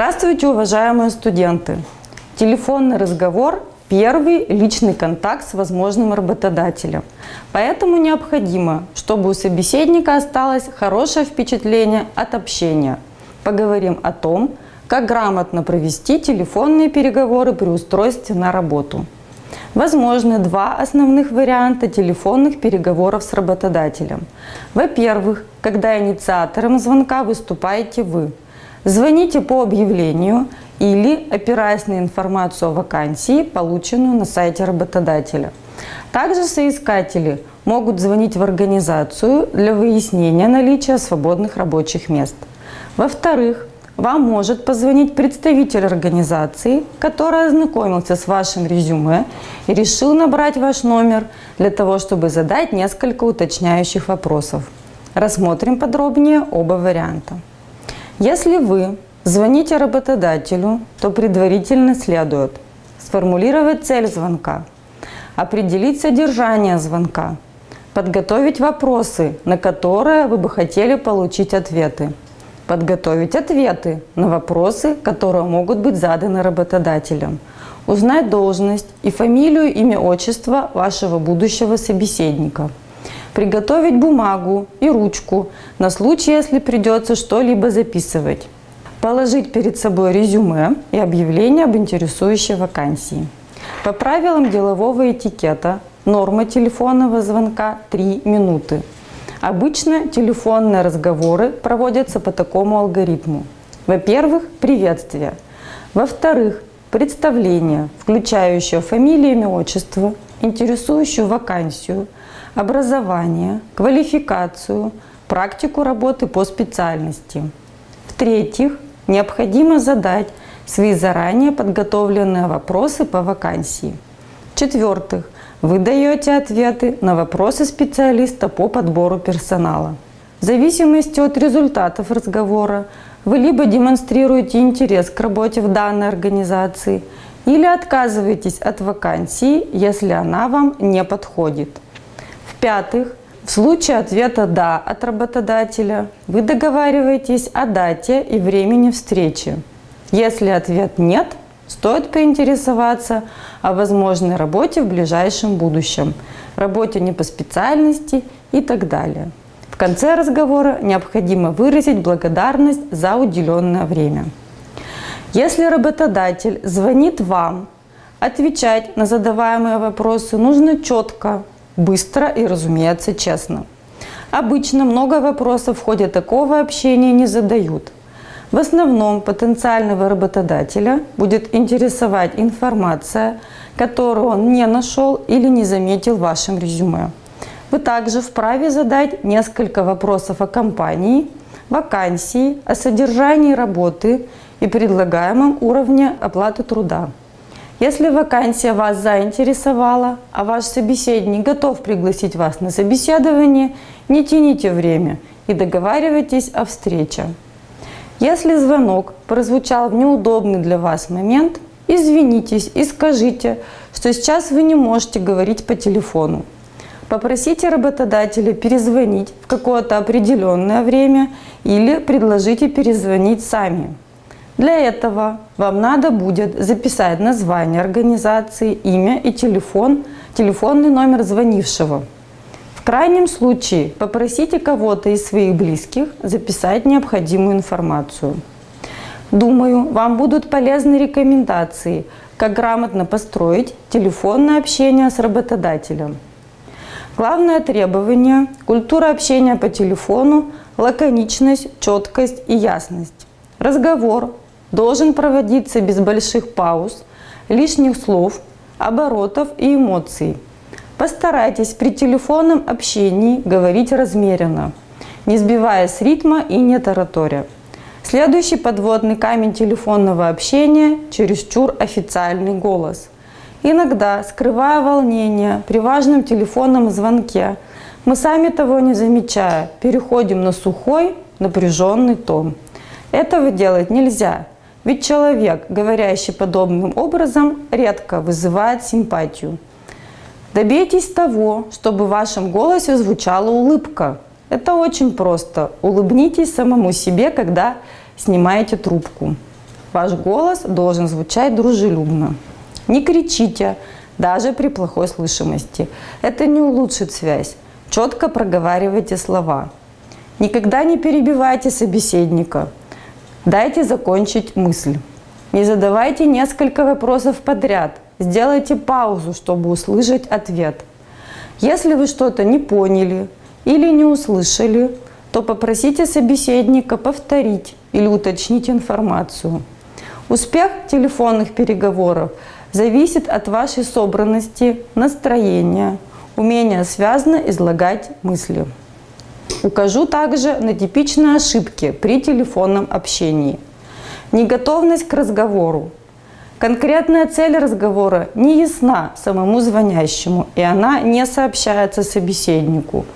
Здравствуйте, уважаемые студенты! Телефонный разговор – первый личный контакт с возможным работодателем. Поэтому необходимо, чтобы у собеседника осталось хорошее впечатление от общения. Поговорим о том, как грамотно провести телефонные переговоры при устройстве на работу. Возможны два основных варианта телефонных переговоров с работодателем. Во-первых, когда инициатором звонка выступаете вы. Звоните по объявлению или опираясь на информацию о вакансии, полученную на сайте работодателя. Также соискатели могут звонить в организацию для выяснения наличия свободных рабочих мест. Во-вторых, вам может позвонить представитель организации, который ознакомился с вашим резюме и решил набрать ваш номер для того, чтобы задать несколько уточняющих вопросов. Рассмотрим подробнее оба варианта. Если вы звоните работодателю, то предварительно следует сформулировать цель звонка, определить содержание звонка, подготовить вопросы, на которые вы бы хотели получить ответы, подготовить ответы на вопросы, которые могут быть заданы работодателем, узнать должность и фамилию, имя, отчество вашего будущего собеседника, приготовить бумагу и ручку на случай, если придется что-либо записывать, положить перед собой резюме и объявление об интересующей вакансии. По правилам делового этикета норма телефонного звонка 3 минуты. Обычно телефонные разговоры проводятся по такому алгоритму. Во-первых, приветствие. Во-вторых, представление, включающее фамилию, имя, отчество, интересующую вакансию, образование, квалификацию, практику работы по специальности. В-третьих, необходимо задать свои заранее подготовленные вопросы по вакансии. В-четвертых, вы даете ответы на вопросы специалиста по подбору персонала. В зависимости от результатов разговора вы либо демонстрируете интерес к работе в данной организации, или отказываетесь от вакансии, если она вам не подходит. В-пятых, в случае ответа «да» от работодателя вы договариваетесь о дате и времени встречи. Если ответ «нет», Стоит поинтересоваться о возможной работе в ближайшем будущем, работе не по специальности и так далее. В конце разговора необходимо выразить благодарность за уделенное время. Если работодатель звонит вам, отвечать на задаваемые вопросы нужно четко, быстро и, разумеется, честно. Обычно много вопросов в ходе такого общения не задают – в основном потенциального работодателя будет интересовать информация, которую он не нашел или не заметил в вашем резюме. Вы также вправе задать несколько вопросов о компании, вакансии, о содержании работы и предлагаемом уровне оплаты труда. Если вакансия вас заинтересовала, а ваш собеседник готов пригласить вас на собеседование, не тяните время и договаривайтесь о встрече. Если звонок прозвучал в неудобный для вас момент, извинитесь и скажите, что сейчас вы не можете говорить по телефону. Попросите работодателя перезвонить в какое-то определенное время или предложите перезвонить сами. Для этого вам надо будет записать название организации, имя и телефон, телефонный номер звонившего. В крайнем случае попросите кого-то из своих близких записать необходимую информацию. Думаю, вам будут полезны рекомендации, как грамотно построить телефонное общение с работодателем. Главное требование – культура общения по телефону, лаконичность, четкость и ясность. Разговор должен проводиться без больших пауз, лишних слов, оборотов и эмоций – Постарайтесь при телефонном общении говорить размеренно, не сбивая с ритма и не тараторя. Следующий подводный камень телефонного общения – чересчур официальный голос. Иногда, скрывая волнение при важном телефонном звонке, мы сами того не замечая, переходим на сухой, напряженный тон. Этого делать нельзя, ведь человек, говорящий подобным образом, редко вызывает симпатию. Добейтесь того, чтобы в вашем голосе звучала улыбка. Это очень просто. Улыбнитесь самому себе, когда снимаете трубку. Ваш голос должен звучать дружелюбно. Не кричите, даже при плохой слышимости. Это не улучшит связь. Четко проговаривайте слова. Никогда не перебивайте собеседника. Дайте закончить мысль. Не задавайте несколько вопросов подряд. Сделайте паузу, чтобы услышать ответ. Если вы что-то не поняли или не услышали, то попросите собеседника повторить или уточнить информацию. Успех телефонных переговоров зависит от вашей собранности, настроения, умения связно излагать мысли. Укажу также на типичные ошибки при телефонном общении. Неготовность к разговору. Конкретная цель разговора не ясна самому звонящему, и она не сообщается собеседнику.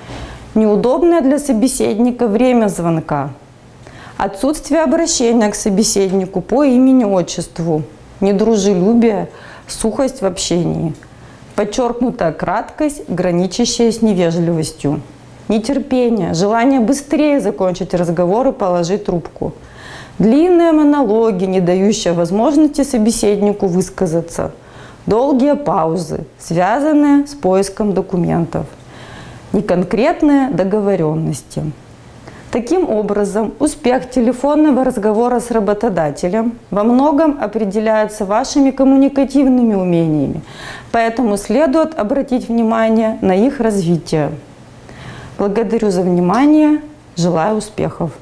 Неудобное для собеседника время звонка. Отсутствие обращения к собеседнику по имени-отчеству. Недружелюбие, сухость в общении. Подчеркнутая краткость, граничащая с невежливостью. Нетерпение, желание быстрее закончить разговор и положить трубку. Длинные монологи, не дающие возможности собеседнику высказаться. Долгие паузы, связанные с поиском документов. Неконкретные договоренности. Таким образом, успех телефонного разговора с работодателем во многом определяется вашими коммуникативными умениями, поэтому следует обратить внимание на их развитие. Благодарю за внимание, желаю успехов!